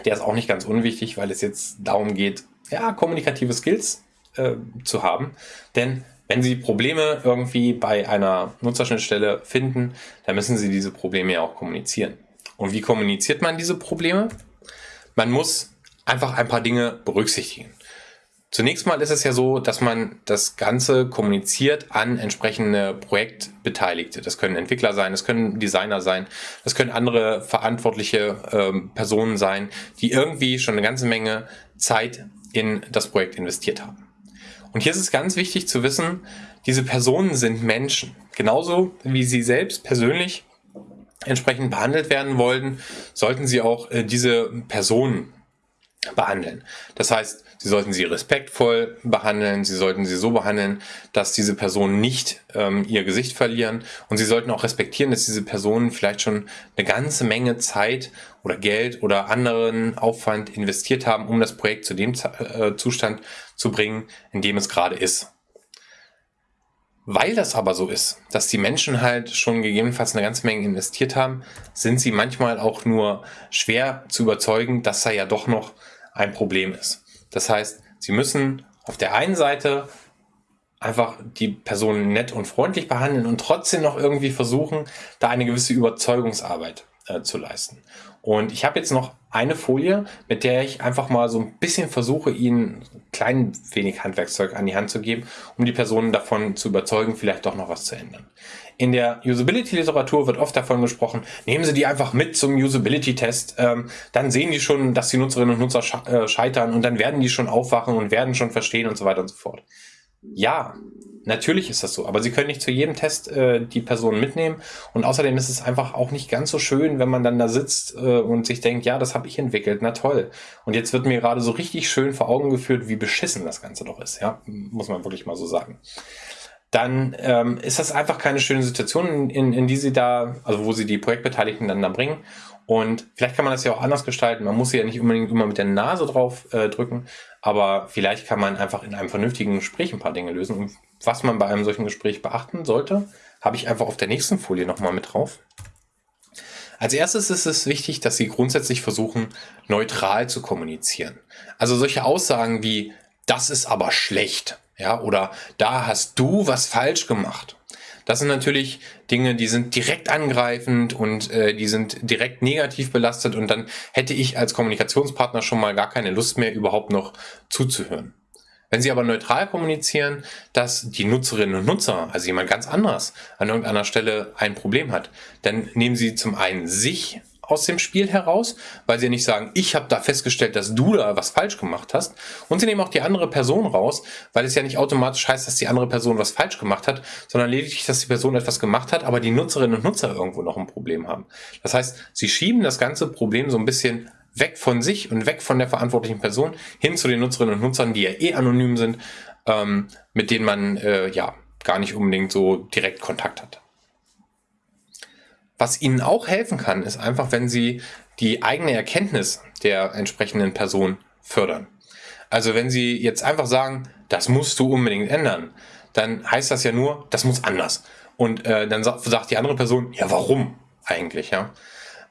der ist auch nicht ganz unwichtig, weil es jetzt darum geht, ja, kommunikative Skills äh, zu haben. Denn wenn Sie Probleme irgendwie bei einer Nutzerschnittstelle finden, dann müssen Sie diese Probleme ja auch kommunizieren. Und wie kommuniziert man diese Probleme? Man muss einfach ein paar Dinge berücksichtigen. Zunächst mal ist es ja so, dass man das Ganze kommuniziert an entsprechende Projektbeteiligte. Das können Entwickler sein, das können Designer sein, das können andere verantwortliche ähm, Personen sein, die irgendwie schon eine ganze Menge Zeit in das Projekt investiert haben. Und hier ist es ganz wichtig zu wissen, diese Personen sind Menschen. Genauso wie sie selbst persönlich entsprechend behandelt werden wollen, sollten sie auch äh, diese Personen behandeln. Das heißt, Sie sollten sie respektvoll behandeln, Sie sollten sie so behandeln, dass diese Personen nicht ähm, ihr Gesicht verlieren und Sie sollten auch respektieren, dass diese Personen vielleicht schon eine ganze Menge Zeit oder Geld oder anderen Aufwand investiert haben, um das Projekt zu dem äh, Zustand zu bringen, in dem es gerade ist. Weil das aber so ist, dass die Menschen halt schon gegebenenfalls eine ganze Menge investiert haben, sind sie manchmal auch nur schwer zu überzeugen, dass da ja doch noch ein Problem ist. Das heißt, Sie müssen auf der einen Seite einfach die Person nett und freundlich behandeln und trotzdem noch irgendwie versuchen, da eine gewisse Überzeugungsarbeit äh, zu leisten. Und ich habe jetzt noch eine Folie, mit der ich einfach mal so ein bisschen versuche, Ihnen ein klein wenig Handwerkszeug an die Hand zu geben, um die Personen davon zu überzeugen, vielleicht doch noch was zu ändern. In der Usability-Literatur wird oft davon gesprochen, nehmen Sie die einfach mit zum Usability-Test, ähm, dann sehen die schon, dass die Nutzerinnen und Nutzer äh, scheitern und dann werden die schon aufwachen und werden schon verstehen und so weiter und so fort. Ja, Natürlich ist das so, aber Sie können nicht zu jedem Test äh, die Person mitnehmen und außerdem ist es einfach auch nicht ganz so schön, wenn man dann da sitzt äh, und sich denkt, ja, das habe ich entwickelt, na toll. Und jetzt wird mir gerade so richtig schön vor Augen geführt, wie beschissen das Ganze doch ist, ja, muss man wirklich mal so sagen. Dann ähm, ist das einfach keine schöne Situation, in, in, die Sie da, also wo Sie die Projektbeteiligten dann da bringen und vielleicht kann man das ja auch anders gestalten. Man muss sie ja nicht unbedingt immer mit der Nase drauf äh, drücken, aber vielleicht kann man einfach in einem vernünftigen Gespräch ein paar Dinge lösen. Und was man bei einem solchen Gespräch beachten sollte, habe ich einfach auf der nächsten Folie nochmal mit drauf. Als erstes ist es wichtig, dass Sie grundsätzlich versuchen, neutral zu kommunizieren. Also solche Aussagen wie, das ist aber schlecht, ja, oder da hast du was falsch gemacht das sind natürlich Dinge, die sind direkt angreifend und äh, die sind direkt negativ belastet und dann hätte ich als Kommunikationspartner schon mal gar keine Lust mehr, überhaupt noch zuzuhören. Wenn Sie aber neutral kommunizieren, dass die Nutzerinnen und Nutzer, also jemand ganz anderes, an irgendeiner Stelle ein Problem hat, dann nehmen Sie zum einen sich aus dem Spiel heraus, weil sie nicht sagen, ich habe da festgestellt, dass du da was falsch gemacht hast. Und sie nehmen auch die andere Person raus, weil es ja nicht automatisch heißt, dass die andere Person was falsch gemacht hat, sondern lediglich, dass die Person etwas gemacht hat, aber die Nutzerinnen und Nutzer irgendwo noch ein Problem haben. Das heißt, sie schieben das ganze Problem so ein bisschen weg von sich und weg von der verantwortlichen Person hin zu den Nutzerinnen und Nutzern, die ja eh anonym sind, ähm, mit denen man äh, ja gar nicht unbedingt so direkt Kontakt hat. Was Ihnen auch helfen kann, ist einfach, wenn Sie die eigene Erkenntnis der entsprechenden Person fördern. Also wenn Sie jetzt einfach sagen, das musst du unbedingt ändern, dann heißt das ja nur, das muss anders. Und äh, dann sagt die andere Person, ja warum eigentlich, ja?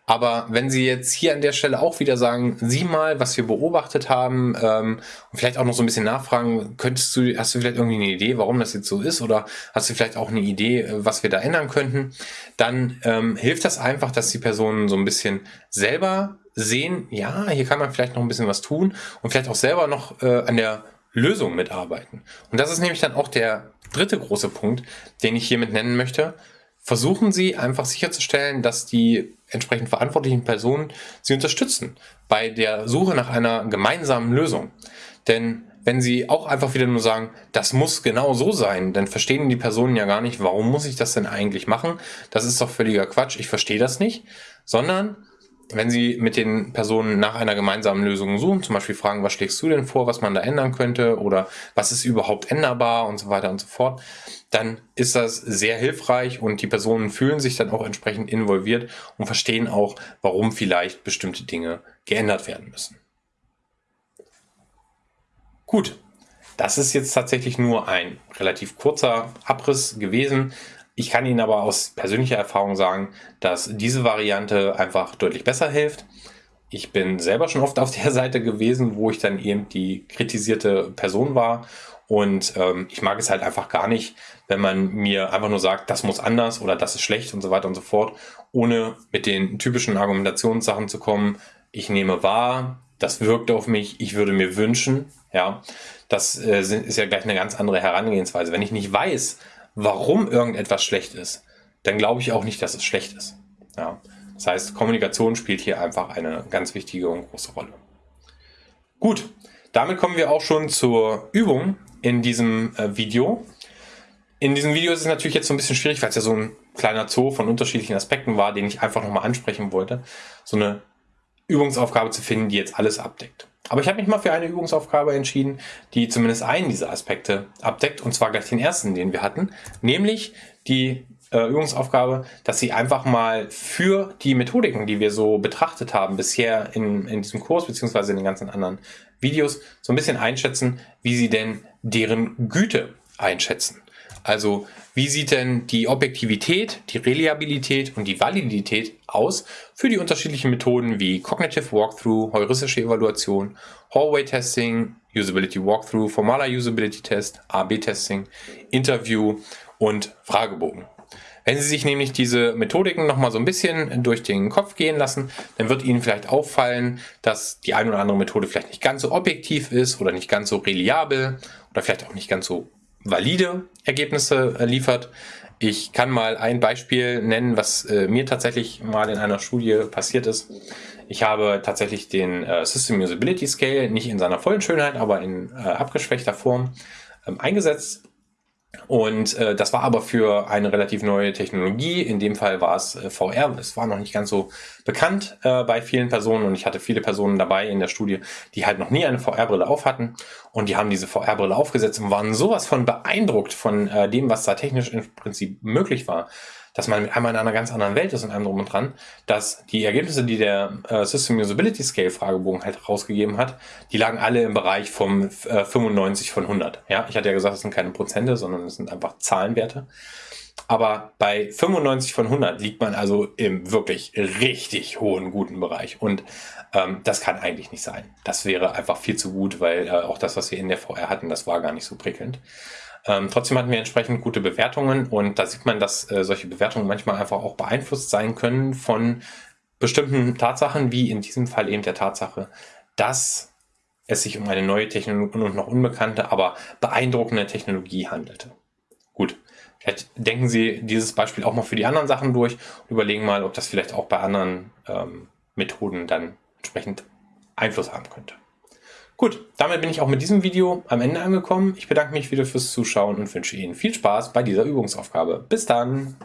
Aber wenn Sie jetzt hier an der Stelle auch wieder sagen, sieh mal, was wir beobachtet haben ähm, und vielleicht auch noch so ein bisschen nachfragen, könntest du, hast du vielleicht irgendwie eine Idee, warum das jetzt so ist? Oder hast du vielleicht auch eine Idee, äh, was wir da ändern könnten, dann ähm, hilft das einfach, dass die Personen so ein bisschen selber sehen, ja, hier kann man vielleicht noch ein bisschen was tun und vielleicht auch selber noch äh, an der Lösung mitarbeiten. Und das ist nämlich dann auch der dritte große Punkt, den ich hiermit nennen möchte versuchen Sie einfach sicherzustellen, dass die entsprechend verantwortlichen Personen Sie unterstützen bei der Suche nach einer gemeinsamen Lösung. Denn wenn Sie auch einfach wieder nur sagen, das muss genau so sein, dann verstehen die Personen ja gar nicht, warum muss ich das denn eigentlich machen? Das ist doch völliger Quatsch, ich verstehe das nicht. Sondern wenn Sie mit den Personen nach einer gemeinsamen Lösung suchen, zum Beispiel fragen, was schlägst du denn vor, was man da ändern könnte oder was ist überhaupt änderbar und so weiter und so fort, dann ist das sehr hilfreich und die Personen fühlen sich dann auch entsprechend involviert und verstehen auch, warum vielleicht bestimmte Dinge geändert werden müssen. Gut, das ist jetzt tatsächlich nur ein relativ kurzer Abriss gewesen. Ich kann Ihnen aber aus persönlicher Erfahrung sagen, dass diese Variante einfach deutlich besser hilft. Ich bin selber schon oft auf der Seite gewesen, wo ich dann eben die kritisierte Person war und ähm, ich mag es halt einfach gar nicht, wenn man mir einfach nur sagt, das muss anders oder das ist schlecht und so weiter und so fort, ohne mit den typischen Argumentationssachen zu kommen. Ich nehme wahr, das wirkt auf mich, ich würde mir wünschen, ja, das äh, ist ja gleich eine ganz andere Herangehensweise. Wenn ich nicht weiß, warum irgendetwas schlecht ist, dann glaube ich auch nicht, dass es schlecht ist. Ja. Das heißt, Kommunikation spielt hier einfach eine ganz wichtige und große Rolle. Gut, damit kommen wir auch schon zur Übung, in diesem äh, Video. In diesem Video ist es natürlich jetzt so ein bisschen schwierig, weil es ja so ein kleiner Zoo von unterschiedlichen Aspekten war, den ich einfach nochmal ansprechen wollte, so eine Übungsaufgabe zu finden, die jetzt alles abdeckt. Aber ich habe mich mal für eine Übungsaufgabe entschieden, die zumindest einen dieser Aspekte abdeckt, und zwar gleich den ersten, den wir hatten, nämlich die äh, Übungsaufgabe, dass Sie einfach mal für die Methodiken, die wir so betrachtet haben bisher in, in diesem Kurs, beziehungsweise in den ganzen anderen Videos, so ein bisschen einschätzen, wie Sie denn deren Güte einschätzen. Also wie sieht denn die Objektivität, die Reliabilität und die Validität aus für die unterschiedlichen Methoden wie Cognitive Walkthrough, heuristische Evaluation, Hallway Testing, Usability Walkthrough, formaler Usability Test, AB-Testing, Interview und Fragebogen. Wenn Sie sich nämlich diese Methodiken nochmal so ein bisschen durch den Kopf gehen lassen, dann wird Ihnen vielleicht auffallen, dass die eine oder andere Methode vielleicht nicht ganz so objektiv ist oder nicht ganz so reliabel oder vielleicht auch nicht ganz so valide Ergebnisse äh, liefert. Ich kann mal ein Beispiel nennen, was äh, mir tatsächlich mal in einer Studie passiert ist. Ich habe tatsächlich den äh, System Usability Scale nicht in seiner vollen Schönheit, aber in äh, abgeschwächter Form ähm, eingesetzt und äh, das war aber für eine relativ neue Technologie. In dem Fall war es äh, VR. Es war noch nicht ganz so bekannt äh, bei vielen Personen und ich hatte viele Personen dabei in der Studie, die halt noch nie eine VR-Brille auf hatten und die haben diese VR-Brille aufgesetzt und waren sowas von beeindruckt von äh, dem, was da technisch im Prinzip möglich war dass man einmal in einer ganz anderen Welt ist und einem drum und dran, dass die Ergebnisse, die der äh, System Usability Scale Fragebogen halt rausgegeben hat, die lagen alle im Bereich vom äh, 95 von 100. Ja, ich hatte ja gesagt, es sind keine Prozente, sondern es sind einfach Zahlenwerte. Aber bei 95 von 100 liegt man also im wirklich richtig hohen, guten Bereich. Und ähm, das kann eigentlich nicht sein. Das wäre einfach viel zu gut, weil äh, auch das, was wir in der VR hatten, das war gar nicht so prickelnd. Ähm, trotzdem hatten wir entsprechend gute Bewertungen und da sieht man, dass äh, solche Bewertungen manchmal einfach auch beeinflusst sein können von bestimmten Tatsachen, wie in diesem Fall eben der Tatsache, dass es sich um eine neue Technologie und noch unbekannte, aber beeindruckende Technologie handelte. Gut, vielleicht denken Sie dieses Beispiel auch mal für die anderen Sachen durch und überlegen mal, ob das vielleicht auch bei anderen ähm, Methoden dann entsprechend Einfluss haben könnte. Gut, damit bin ich auch mit diesem Video am Ende angekommen. Ich bedanke mich wieder fürs Zuschauen und wünsche Ihnen viel Spaß bei dieser Übungsaufgabe. Bis dann!